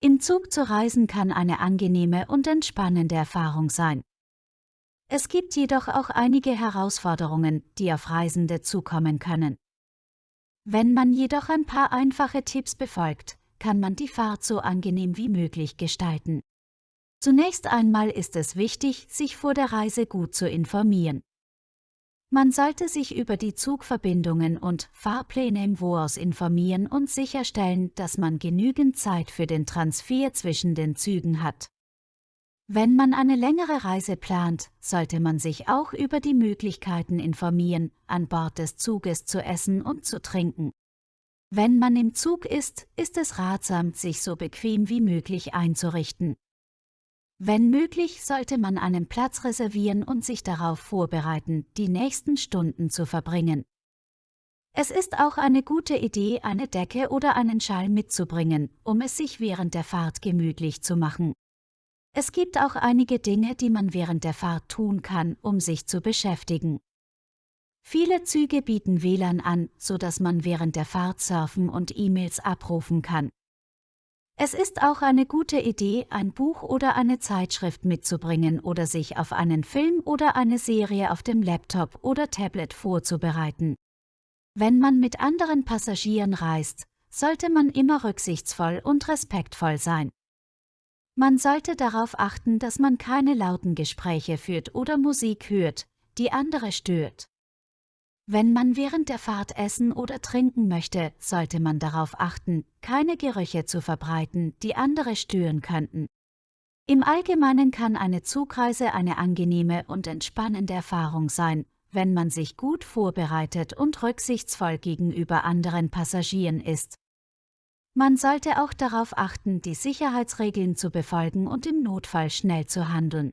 Im Zug zu reisen kann eine angenehme und entspannende Erfahrung sein. Es gibt jedoch auch einige Herausforderungen, die auf Reisende zukommen können. Wenn man jedoch ein paar einfache Tipps befolgt, kann man die Fahrt so angenehm wie möglich gestalten. Zunächst einmal ist es wichtig, sich vor der Reise gut zu informieren. Man sollte sich über die Zugverbindungen und Fahrpläne im Voraus informieren und sicherstellen, dass man genügend Zeit für den Transfer zwischen den Zügen hat. Wenn man eine längere Reise plant, sollte man sich auch über die Möglichkeiten informieren, an Bord des Zuges zu essen und zu trinken. Wenn man im Zug ist, ist es ratsam, sich so bequem wie möglich einzurichten. Wenn möglich, sollte man einen Platz reservieren und sich darauf vorbereiten, die nächsten Stunden zu verbringen. Es ist auch eine gute Idee, eine Decke oder einen Schal mitzubringen, um es sich während der Fahrt gemütlich zu machen. Es gibt auch einige Dinge, die man während der Fahrt tun kann, um sich zu beschäftigen. Viele Züge bieten WLAN an, so dass man während der Fahrt surfen und E-Mails abrufen kann. Es ist auch eine gute Idee, ein Buch oder eine Zeitschrift mitzubringen oder sich auf einen Film oder eine Serie auf dem Laptop oder Tablet vorzubereiten. Wenn man mit anderen Passagieren reist, sollte man immer rücksichtsvoll und respektvoll sein. Man sollte darauf achten, dass man keine lauten Gespräche führt oder Musik hört, die andere stört. Wenn man während der Fahrt essen oder trinken möchte, sollte man darauf achten, keine Gerüche zu verbreiten, die andere stören könnten. Im Allgemeinen kann eine Zugreise eine angenehme und entspannende Erfahrung sein, wenn man sich gut vorbereitet und rücksichtsvoll gegenüber anderen Passagieren ist. Man sollte auch darauf achten, die Sicherheitsregeln zu befolgen und im Notfall schnell zu handeln.